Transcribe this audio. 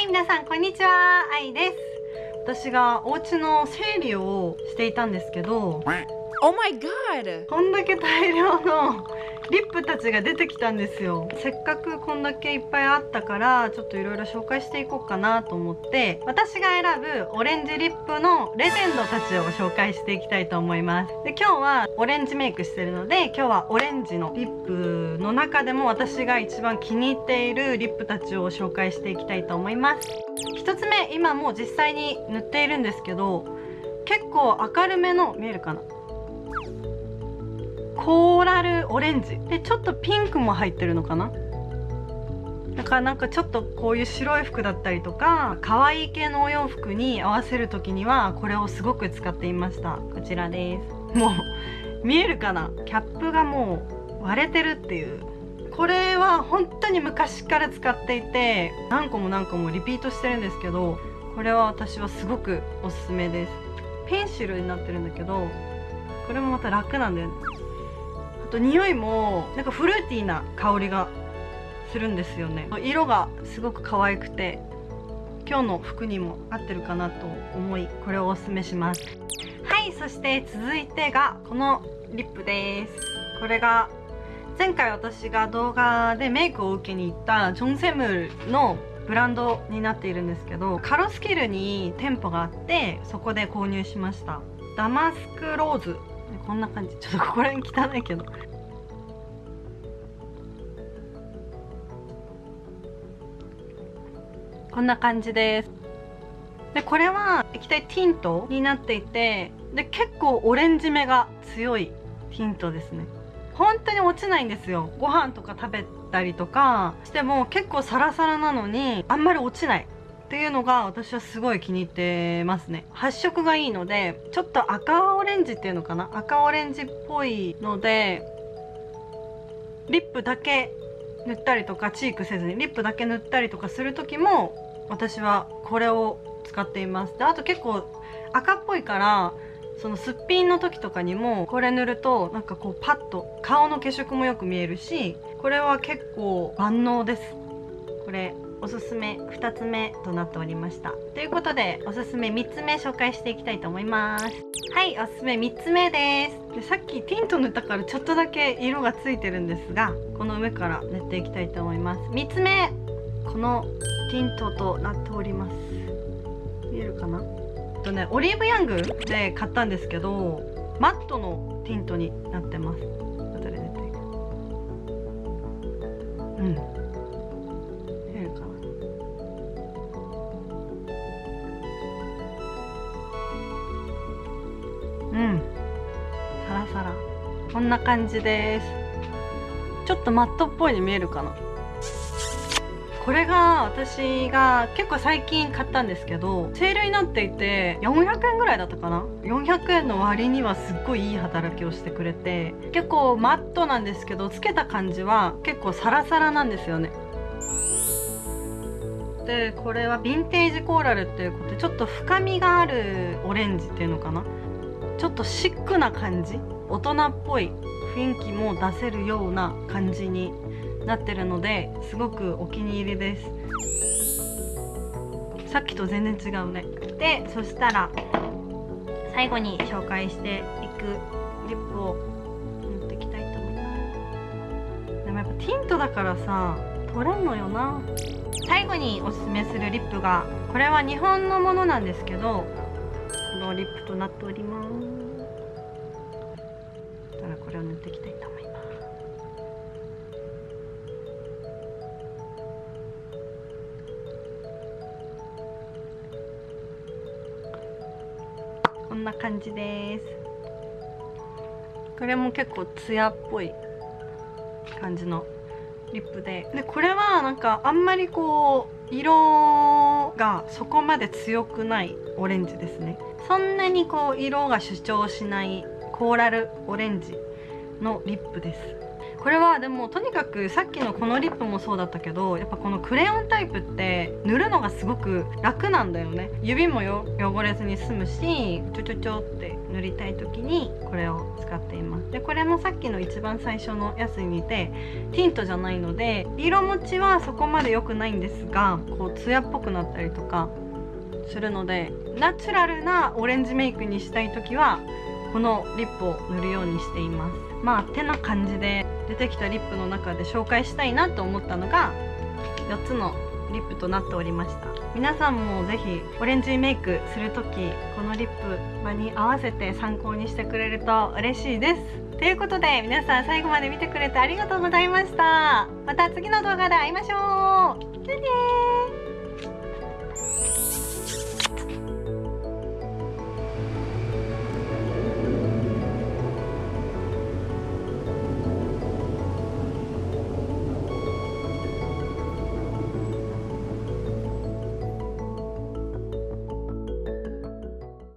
はい皆さんこんにちは愛です私がお家の整理をしていたんですけど Oh my god! こんだけ大量のリップたちが出てきたんですよ。せっかくこんだけいっぱいあったからちょっといろいろ紹介していこうかなと思って。私が選ぶオレンジリップのレジェンドたちを紹介していきたいと思います。で今日はオレンジメイクしてるので今日はオレンジのリップの中でも私が一番気に入っているリップたちを紹介していきたいと思います。1つ目今もう実際に塗っているんですけど結構明るめの見えるかな。コーラルオレンジ。でちょっとピンクも入ってるのかな？だからなんかちょっとこういう白い服だったりとか可愛い系のお洋服に合わせる時にはこれをすごく使っていました。こちらです。もう見えるかな？キャップがもう割れてるっていう。これは本当に昔から使っていて何個も何個もリピートしてるんですけどこれは私はすごくおすすめです。ペンシルになってるんだけどこれもまた楽なんだよね。と匂いもなんかフルーティーな香りがするんですよね。色がすごく可愛くて今日の服にも合ってるかなと思いこれをおすすめします。はいそして続いてがこのリップです。これが前回私が動画でメイクを受けに行ったジョンセムルのブランドになっているんですけどカロスキルに店舗があってそこで購入しました。ダマスクローズこんな感じ。ちょっとここら辺汚いけど。こんな感じです。でこれは液体ティントになっていてで結構オレンジ目が強いティントですね。本当に落ちないんですよ。ご飯とか食べたりとかしても結構サラサラなのにあんまり落ちない。っていうのが私はすごい気に入ってますね。発色がいいのでちょっと赤オレンジっていうのかな？赤オレンジっぽいのでリップだけ塗ったりとかチークせずにリップだけ塗ったりとかする時も私はこれを使っています。であと結構赤っぽいからそのすっぴんの時とかにもこれ塗るとなんかこうパッと顔の血色もよく見えるしこれは結構万能です。これおすすめ2つ目となっておりました。ということでおすすめ3つ目紹介していきたいと思います。はいおすすめ3つ目です。でさっきティント塗ったからちょっとだけ色がついてるんですがこの上から塗っていきたいと思います。3つ目このティントとなっております。見えるかな？とねオリーブヤングで買ったんですけどマットのティントになってます。後で出てうん。うん。サラサラ。こんな感じです。ちょっとマットっぽいに見えるかな。これが私が結構最近買ったんですけどセールになっていて400円ぐらいだったかな。400円の割にはすっごいいい働きをしてくれて結構マットなんですけどつけた感じは結構サラサラなんですよね。でこれはヴィンテージコーラルっていうことでちょっと深みがあるオレンジっていうのかな。ちょっとシックな感じ？大人っぽい雰囲気も出せるような感じになってるのですごくお気に入りです。さっきと全然違うね。でそしたら最後に紹介していくリップを塗っていきたいと思います。でもやっぱティントだからさ取れんのよな。最後におすすめするリップがこれは日本のものなんですけどのリップとなっておりますたらこれを塗っていきたいと思いますこんな感じですこれも結構ツヤっぽい感じのリップで。でこれはなんかあんまりこう色がそこまで強くないオレンジですね。そんなにこう色が主張しないコーラルオレンジのリップです。これはでもとにかくさっきのこのリップもそうだったけどやっぱこのクレヨンタイプって塗るのがすごく楽なんだよね。指も汚れずに済むしちょちょちょって塗りたい時にこれを使っています。でこれもさっきの一番最初のやつに似てティントじゃないので色持ちはそこまで良くないんですがこうツヤっぽくなったりとかするのでナチュラルなオレンジメイクにしたい時はこのリップを塗るようにしています。まあてな感じで出てきたリップの中で紹介したいなと思ったのが4つのリップとなっておりました。皆さんもぜひオレンジメイクする時このリップ場に合わせて参考にしてくれると嬉しいです。ということで皆さん最後まで見てくれてありがとうございました。また次の動画で会いましょう。じゃねー。